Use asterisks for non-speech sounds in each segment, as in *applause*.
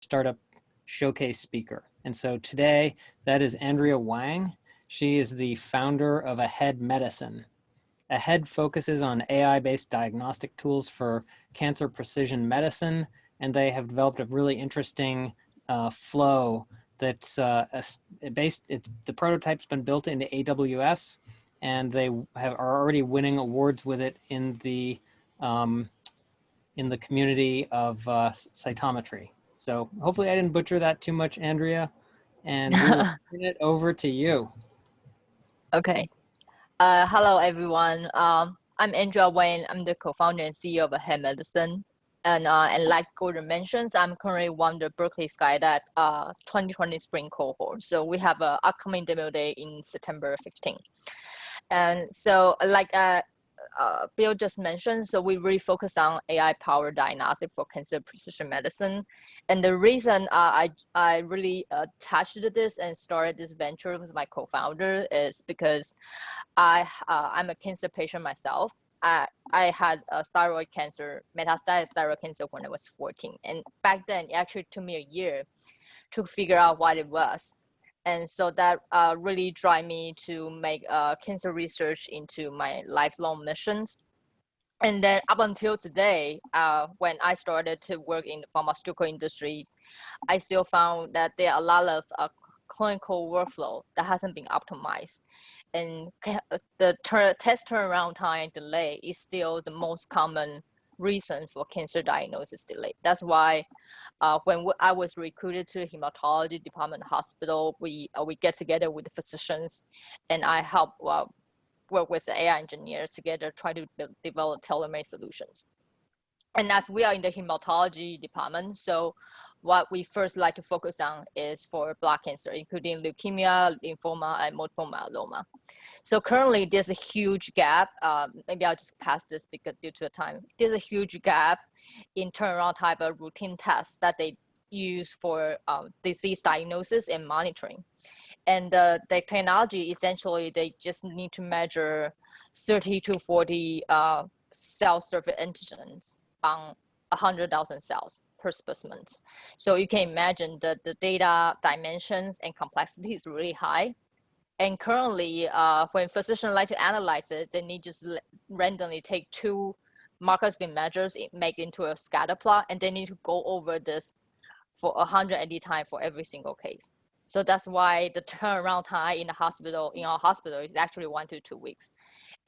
startup showcase speaker. And so today that is Andrea Wang. She is the founder of Ahead Medicine. Ahead focuses on AI-based diagnostic tools for cancer precision medicine, and they have developed a really interesting uh, flow that's uh, based, the prototype's been built into AWS, and they have, are already winning awards with it in the um, in the community of uh, cytometry. So hopefully I didn't butcher that too much, Andrea. And we'll *laughs* turn it over to you. Okay. Uh, hello, everyone. Um, I'm Andrea Wang. I'm the co-founder and CEO of Ahead Medicine. And, uh, and like Gordon mentions, I'm currently one of the Berkeley SkyDeck uh, 2020 spring cohort. So we have an upcoming demo day in September 15. And so like uh, uh, Bill just mentioned, so we really focus on AI-powered diagnostic for cancer precision medicine. And the reason uh, I, I really attached to this and started this venture with my co-founder is because I, uh, I'm a cancer patient myself. I, I had a thyroid cancer, metastatic thyroid cancer when I was 14. And back then, it actually took me a year to figure out what it was and so that uh, really drive me to make uh, cancer research into my lifelong missions. And then up until today, uh, when I started to work in the pharmaceutical industries, I still found that there are a lot of uh, clinical workflow that hasn't been optimized. And uh, the test turnaround time delay is still the most common reason for cancer diagnosis delay. That's why uh, when I was recruited to the hematology department hospital, we uh, we get together with the physicians, and I help uh, work with the AI engineer together try to develop tailor-made solutions. And as we are in the hematology department, so what we first like to focus on is for blood cancer, including leukemia, lymphoma, and multiple myeloma. So currently there's a huge gap. Um, maybe I'll just pass this because due to the time. There's a huge gap in turnaround type of routine tests that they use for um, disease diagnosis and monitoring. And uh, the technology, essentially, they just need to measure 30 to 40 uh, cell surface antigens on 100,000 cells per specimen. So you can imagine that the data dimensions and complexity is really high. And currently, uh, when physicians like to analyze it, they need just randomly take two markers being measures, make into a scatter plot, and they need to go over this for 180 times for every single case. So that's why the turnaround time in the hospital, in our hospital, is actually one to two weeks.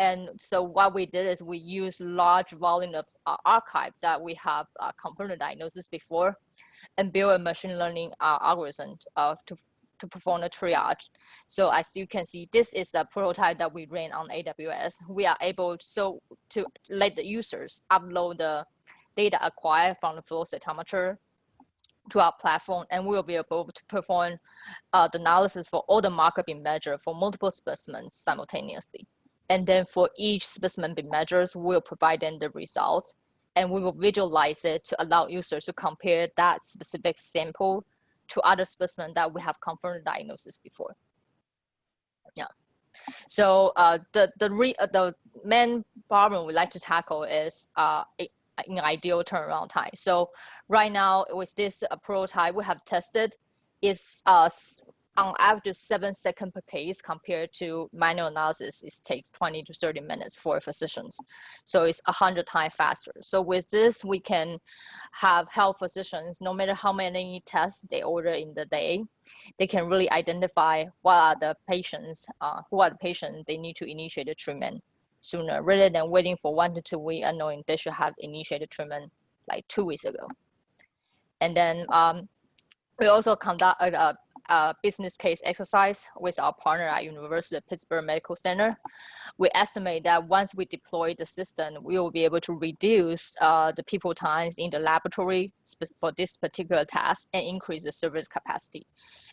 And so what we did is we used large volume of uh, archive that we have uh, confirmed diagnosis before and build a machine learning uh, algorithm uh, to, to perform the triage. So as you can see, this is the prototype that we ran on AWS. We are able so to let the users upload the data acquired from the flow cytometer to our platform and we will be able to perform uh, the analysis for all the marker being measured for multiple specimens simultaneously. And then for each specimen being measured, we'll provide them the results and we will visualize it to allow users to compare that specific sample to other specimens that we have confirmed diagnosis before. Yeah. So uh, the the re, uh, the main problem we like to tackle is uh, in ideal turnaround time. So right now with this uh, prototype we have tested is uh, on average seven seconds per case compared to manual analysis, it takes 20 to 30 minutes for physicians. So it's 100 times faster. So with this, we can have health physicians, no matter how many tests they order in the day, they can really identify what are the patients, uh, who are the patients they need to initiate the treatment sooner rather than waiting for one to two weeks and knowing they should have initiated treatment like two weeks ago. And then um, we also conduct a, a business case exercise with our partner at University of Pittsburgh Medical Center. We estimate that once we deploy the system, we will be able to reduce uh, the people times in the laboratory for this particular task and increase the service capacity.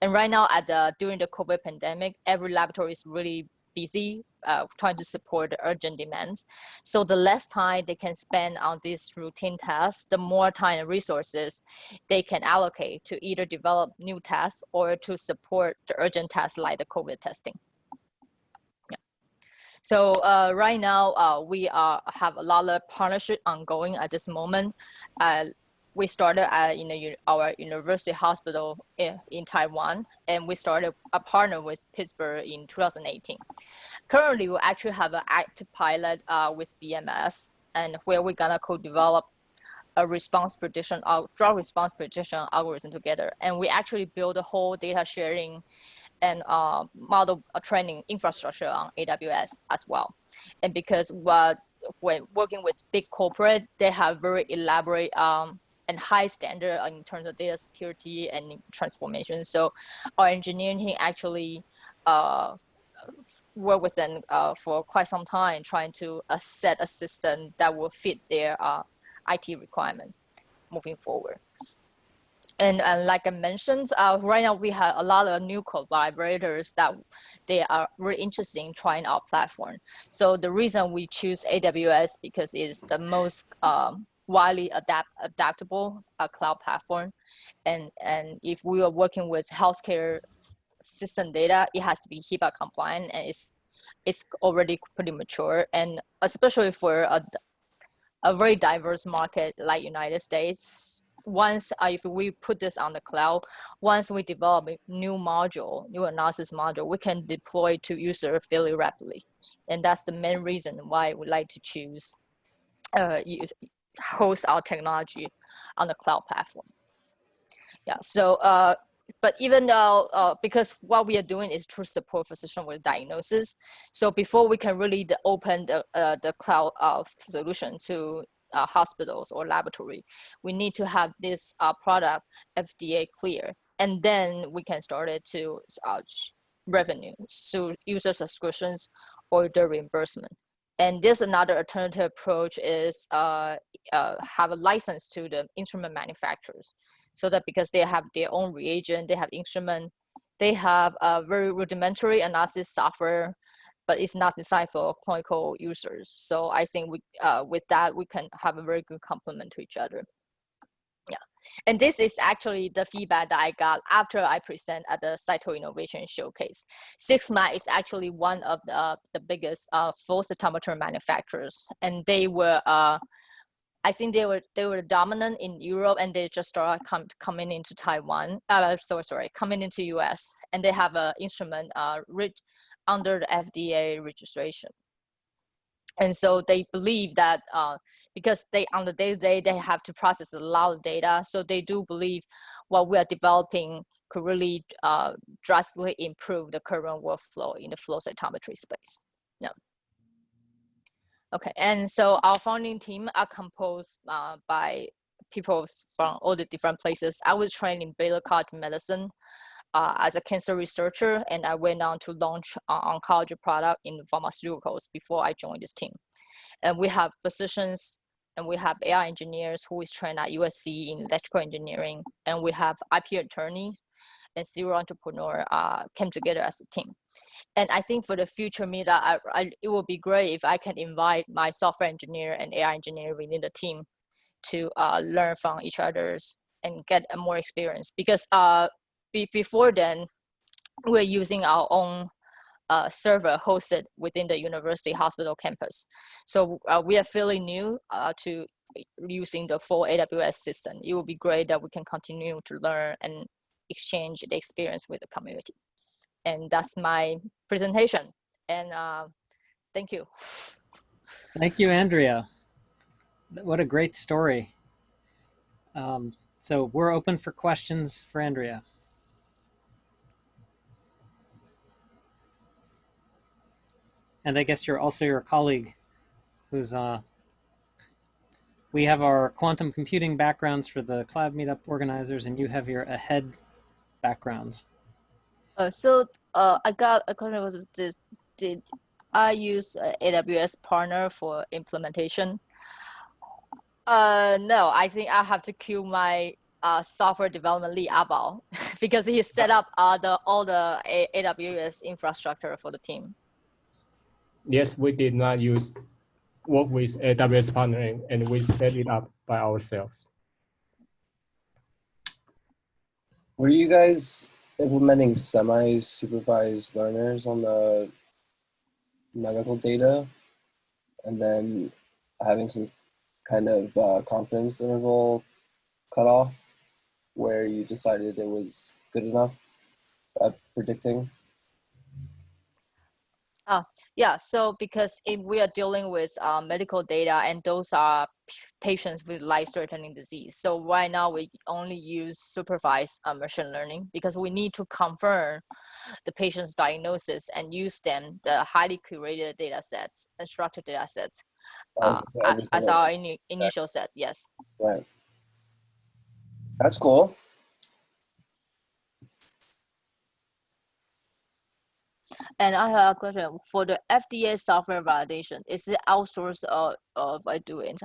And right now, at the during the COVID pandemic, every laboratory is really busy uh, trying to support the urgent demands. So the less time they can spend on these routine tasks, the more time and resources they can allocate to either develop new tasks or to support the urgent tasks like the COVID testing. Yeah. So uh, right now, uh, we are, have a lot of partnership ongoing at this moment. We started at in the, our university hospital in, in, Taiwan, and we started a partner with Pittsburgh in 2018. Currently, we actually have an active pilot uh, with BMS, and where we're gonna co-develop a response prediction, uh, drug response prediction algorithm together. And we actually build a whole data sharing and uh, model uh, training infrastructure on AWS as well. And because what when working with big corporate, they have very elaborate um, and high standard in terms of data security and transformation. So our engineering team actually uh, work with them uh, for quite some time trying to uh, set a system that will fit their uh, IT requirement moving forward. And, and like I mentioned, uh, right now we have a lot of new collaborators that they are really interested in trying our platform. So the reason we choose AWS because it's the most um, widely adapt adaptable uh, cloud platform. And, and if we are working with healthcare system data, it has to be HIPAA compliant and it's, it's already pretty mature. And especially for a, a very diverse market like United States, once uh, if we put this on the cloud, once we develop a new module, new analysis module, we can deploy to user fairly rapidly. And that's the main reason why we like to choose uh, host our technology on the cloud platform. Yeah, so uh, but even though uh, because what we are doing is to support physician with diagnosis so before we can really open the, uh, the cloud uh, solution to uh, hospitals or laboratory we need to have this uh, product fda clear and then we can start it to revenue so user subscriptions or the reimbursement and this another alternative approach is have a license to the instrument manufacturers so that because they have their own reagent, they have instrument, they have a very rudimentary analysis software, but it's not designed for clinical users. So I think we, uh, with that, we can have a very good complement to each other. And this is actually the feedback that I got after I present at the Cyto Innovation Showcase. Sigma is actually one of the, the biggest uh, flow cytometer manufacturers, and they were uh, I think they were they were dominant in Europe and they just started come, coming into Taiwan. Uh, sorry, sorry, coming into US and they have an instrument uh, under the FDA registration. And so they believe that uh, because they on the day to day they have to process a lot of data, so they do believe what we are developing could really uh, drastically improve the current workflow in the flow cytometry space. Yeah. Okay, and so our founding team are composed uh, by people from all the different places. I was trained in Baylor College Medicine uh, as a cancer researcher, and I went on to launch uh, oncology product in pharmaceuticals before I joined this team. And we have physicians and we have AI engineers who is trained at USC in electrical engineering, and we have IP attorneys and serial entrepreneur uh, came together as a team. And I think for the future meetup, I, I, it would be great if I can invite my software engineer and AI engineer within the team to uh, learn from each other's and get more experience. Because uh, be, before then, we're using our own uh, server hosted within the university hospital campus. So uh, we are fairly new uh, to using the full AWS system. It would be great that we can continue to learn and exchange the experience with the community. And that's my presentation. And uh, thank you. Thank you, Andrea. What a great story. Um, so we're open for questions for Andrea. And I guess you're also your colleague who's uh, we have our quantum computing backgrounds for the cloud meetup organizers and you have your ahead backgrounds? Uh, so uh, I got a question was this, did I use uh, AWS partner for implementation? Uh, no, I think I have to cue my uh, software development lead Abal *laughs* because he set up uh, the, all the AWS infrastructure for the team. Yes, we did not use work with AWS partnering and we set it up by ourselves. Were you guys implementing semi-supervised learners on the medical data and then having some kind of uh, confidence interval cutoff where you decided it was good enough at predicting? Yeah, so because if we are dealing with uh, medical data and those are patients with life-threatening disease, so right now we only use supervised uh, machine learning because we need to confirm the patient's diagnosis and use them the highly curated data sets and structured data sets uh, Okay, so a- every as our ini initial set. Yes. Right. That's cool. And I have a question for the FDA software validation. Is it outsourced or, or I do it?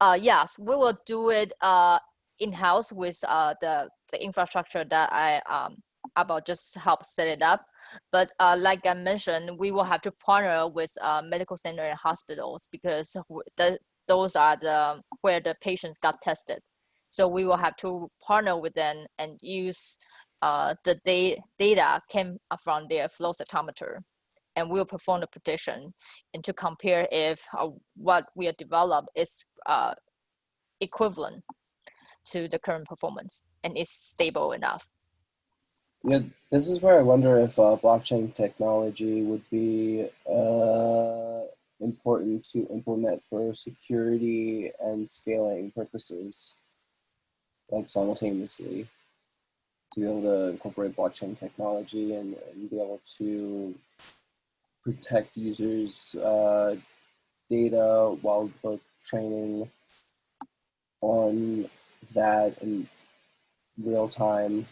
Uh, yes, we will do it uh, in-house with uh, the, the infrastructure that I um, about just help set it up. But uh, like I mentioned, we will have to partner with uh, medical center and hospitals because the, those are the where the patients got tested. So we will have to partner with them and use uh, the da- data came from their flow cytometer and we'll perform the prediction and to compare if uh, what we have developed is uh, equivalent to the current performance and is stable enough. Yeah, this is where I wonder if uh, blockchain technology would be uh, important to implement for security and scaling purposes, like simultaneously, to be able to incorporate blockchain technology and, and be able to protect users' uh, data while both training on that in real time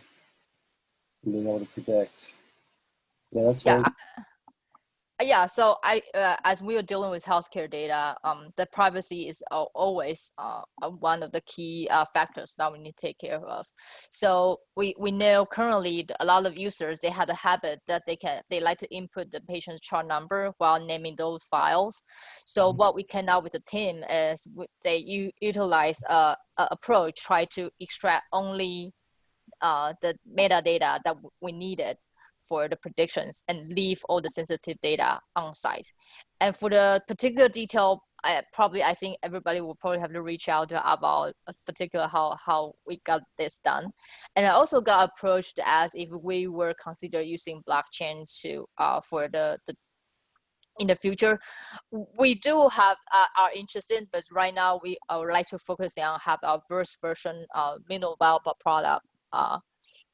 and being able to predict. Yeah, that's Yeah, yeah so i uh, as we are dealing with healthcare data um the privacy is always uh, uh, one of the key uh, factors that we need to take care of. So we we know currently a lot of users they have a habit that they can they like to input the patient's chart number while naming those files. So Mhm. what we can now with the team is they u- utilize a, a approach try to extract only uh, the metadata that we needed for the predictions and leave all the sensitive data on site. And for the particular detail, I, probably I think everybody will probably have to reach out about particular how how we got this done. And I also got approached as if we were consider using blockchain to uh, for the, the in the future we do have uh, are interested but right now we uh, would like to focus on have our first version uh, viable product uh,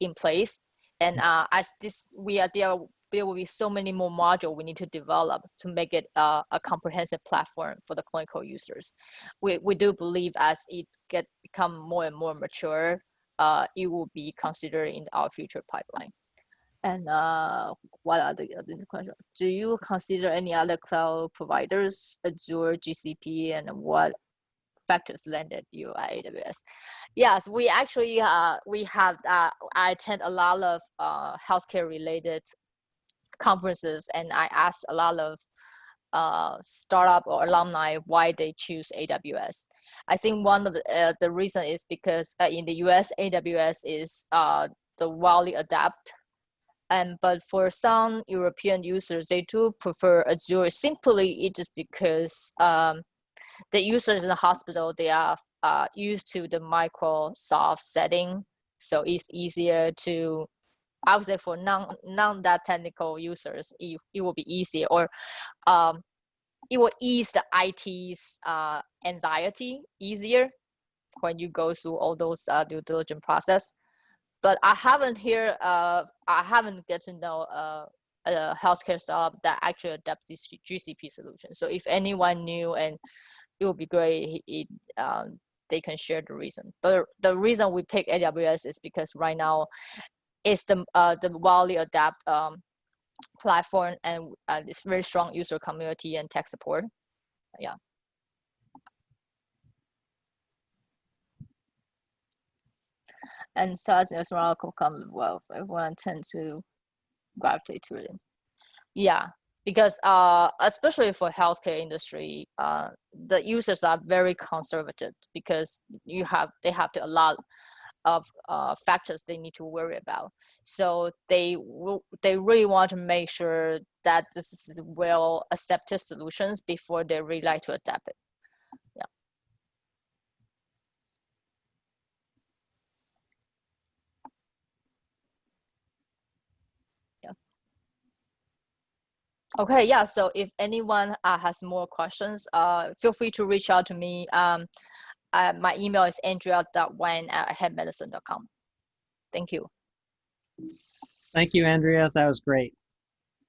in place and uh, as this we are there there will be so many more modules we need to develop to make it uh, a comprehensive platform for the clinical users we, we do believe as it get become more and more mature uh, it will be considered in our future pipeline and uh, what are the other questions? Do you consider any other cloud providers, Azure, GCP, and what factors landed you at AWS? Yes, we actually uh, we have uh, I attend a lot of uh, healthcare related conferences, and I ask a lot of uh, startup or alumni why they choose AWS. I think one of the, uh, the reason is because uh, in the US, AWS is uh, the widely adapt and but for some European users, they do prefer Azure. Simply, it is because um, the users in the hospital they are uh, used to the Microsoft setting, so it's easier to. I would say for non non that technical users, it, it will be easier, or um, it will ease the IT's uh, anxiety easier when you go through all those uh, due diligence process but I haven't hear uh I haven't get to know uh, a healthcare startup that actually adapts this GCP solution. So if anyone knew, and it would be great it um, they can share the reason. But the reason we pick AWS is because right now it's the uh, the widely adapt um, platform and uh, it's very strong user community and tech support. Yeah. and SaaS and economical comes wealth. Everyone tend to gravitate to it. Yeah, because uh, especially for healthcare industry, uh, the users are very conservative because you have they have to a lot of uh, factors they need to worry about. So they they really want to make sure that this is well accepted solutions before they really like to adapt it. Okay, yeah. So if anyone uh, has more questions, uh, feel free to reach out to me. Um, uh, my email is andrea.wang at headmedicine.com. Thank you. Thank you, Andrea. That was great.